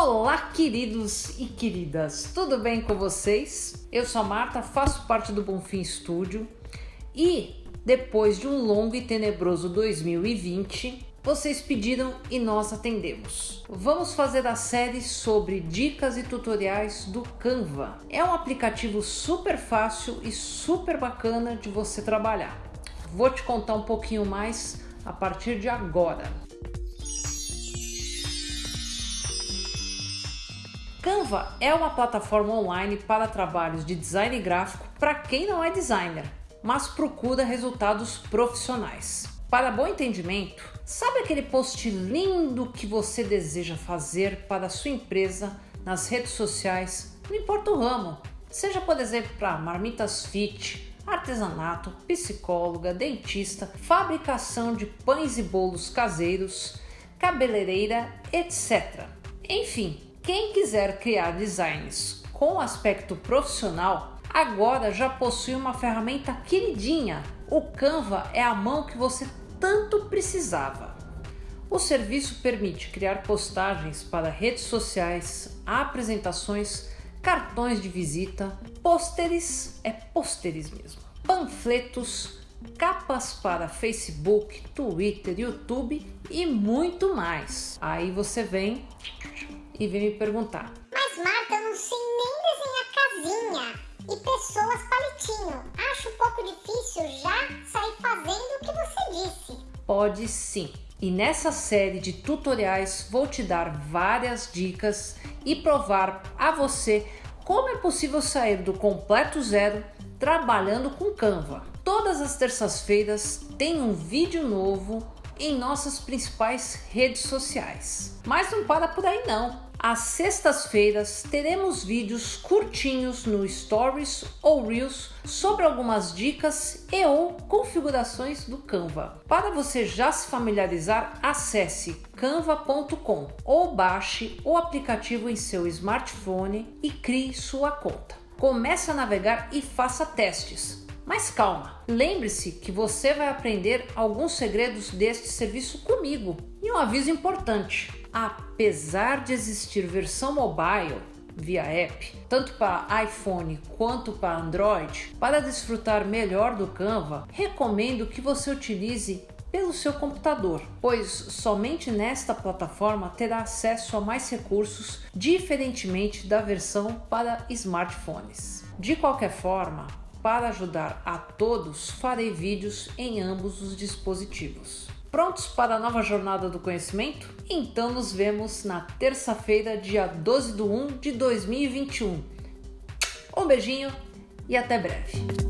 Olá, queridos e queridas, tudo bem com vocês? Eu sou a Marta, faço parte do Bonfim Studio e depois de um longo e tenebroso 2020, vocês pediram e nós atendemos. Vamos fazer a série sobre dicas e tutoriais do Canva. É um aplicativo super fácil e super bacana de você trabalhar. Vou te contar um pouquinho mais a partir de agora. Canva é uma plataforma online para trabalhos de design gráfico para quem não é designer, mas procura resultados profissionais. Para bom entendimento, sabe aquele post lindo que você deseja fazer para a sua empresa nas redes sociais, não importa o ramo, seja por exemplo para marmitas fit, artesanato, psicóloga, dentista, fabricação de pães e bolos caseiros, cabeleireira, etc. Enfim, quem quiser criar designs com aspecto profissional, agora já possui uma ferramenta queridinha. O Canva é a mão que você tanto precisava. O serviço permite criar postagens para redes sociais, apresentações, cartões de visita, pôsteres, é pôsteres mesmo, panfletos, capas para Facebook, Twitter, YouTube e muito mais. Aí você vem e vem me perguntar. Mas Marta, eu não sei nem desenhar casinha e pessoas palitinho. Acho um pouco difícil já sair fazendo o que você disse. Pode sim. E nessa série de tutoriais vou te dar várias dicas e provar a você como é possível sair do completo zero trabalhando com Canva. Todas as terças-feiras tem um vídeo novo em nossas principais redes sociais. Mas não para por aí não. Às sextas-feiras teremos vídeos curtinhos no Stories ou Reels sobre algumas dicas e ou configurações do Canva. Para você já se familiarizar, acesse canva.com ou baixe o aplicativo em seu smartphone e crie sua conta. Comece a navegar e faça testes. Mas calma, lembre-se que você vai aprender alguns segredos deste serviço comigo. E um aviso importante: apesar de existir versão mobile via app, tanto para iPhone quanto para Android, para desfrutar melhor do Canva, recomendo que você utilize pelo seu computador, pois somente nesta plataforma terá acesso a mais recursos, diferentemente da versão para smartphones. De qualquer forma, para ajudar a todos, farei vídeos em ambos os dispositivos. Prontos para a nova jornada do conhecimento? Então nos vemos na terça-feira, dia 12 de 1 de 2021. Um beijinho e até breve.